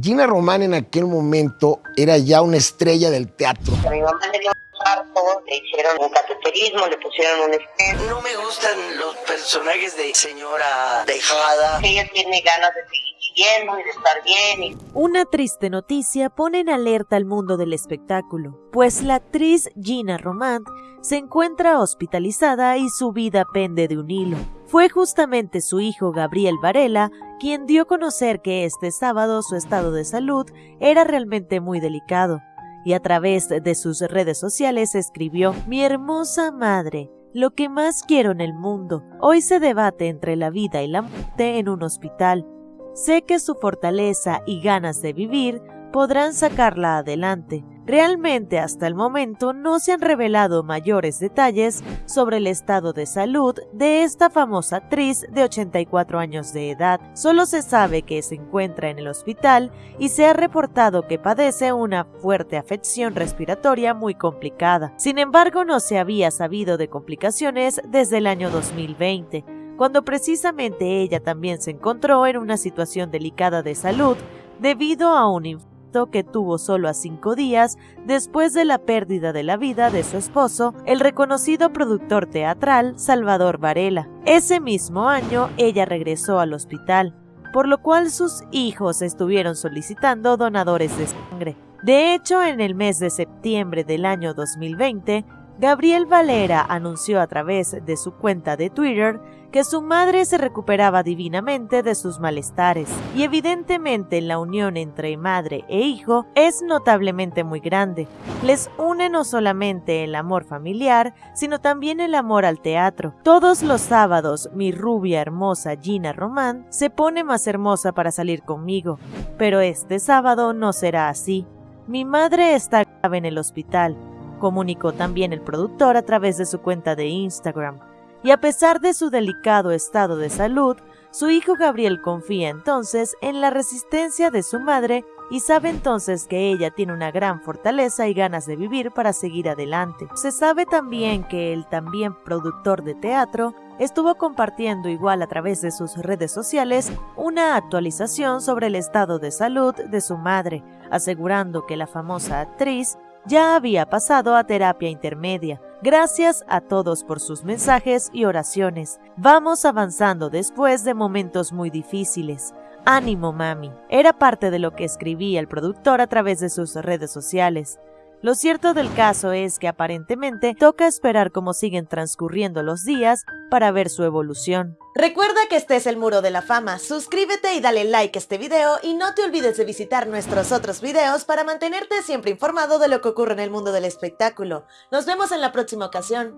Gina Román en aquel momento era ya una estrella del teatro. A mi mamá le dio un parto, le hicieron un cateterismo, le pusieron un esquema. No me gustan los personajes de señora dejada. Ella tiene ganas de seguir viviendo y de estar bien. y- Una triste noticia pone en alerta al mundo del espectáculo, pues la actriz Gina Román se encuentra hospitalizada y su vida pende de un hilo. Fue justamente su hijo Gabriel Varela quien dio a conocer que este sábado su estado de salud era realmente muy delicado, y a través de sus redes sociales escribió Mi hermosa madre, lo que más quiero en el mundo, hoy se debate entre la vida y la muerte en un hospital. Sé que su fortaleza y ganas de vivir podrán sacarla adelante. Realmente hasta el momento no se han revelado mayores detalles sobre el estado de salud de esta famosa actriz de 84 años de edad. Solo se sabe que se encuentra en el hospital y se ha reportado que padece una fuerte afección respiratoria muy complicada. Sin embargo, no se había sabido de complicaciones desde el año 2020 cuando precisamente ella también se encontró en una situación delicada de salud debido a un infarto que tuvo solo a cinco días después de la pérdida de la vida de su esposo, el reconocido productor teatral Salvador Varela. Ese mismo año ella regresó al hospital, por lo cual sus hijos estuvieron solicitando donadores de sangre. De hecho, en el mes de septiembre del año 2020, Gabriel Valera anunció a través de su cuenta de Twitter que su madre se recuperaba divinamente de sus malestares, y evidentemente la unión entre madre e hijo es notablemente muy grande. Les une no solamente el amor familiar, sino también el amor al teatro. Todos los sábados mi rubia hermosa Gina Román se pone más hermosa para salir conmigo, pero este sábado no será así. Mi madre está grave en el hospital, comunicó también el productor a través de su cuenta de Instagram. Y a pesar de su delicado estado de salud, su hijo Gabriel confía entonces en la resistencia de su madre y sabe entonces que ella tiene una gran fortaleza y ganas de vivir para seguir adelante. Se sabe también que el también productor de teatro estuvo compartiendo igual a través de sus redes sociales una actualización sobre el estado de salud de su madre, asegurando que la famosa actriz ya había pasado a terapia intermedia. Gracias a todos por sus mensajes y oraciones. Vamos avanzando después de momentos muy difíciles. Ánimo, mami. Era parte de lo que escribía el productor a través de sus redes sociales. Lo cierto del caso es que aparentemente toca esperar cómo siguen transcurriendo los días para ver su evolución. Recuerda que este es el Muro de la Fama, suscríbete y dale like a este video y no te olvides de visitar nuestros otros videos para mantenerte siempre informado de lo que ocurre en el mundo del espectáculo. Nos vemos en la próxima ocasión.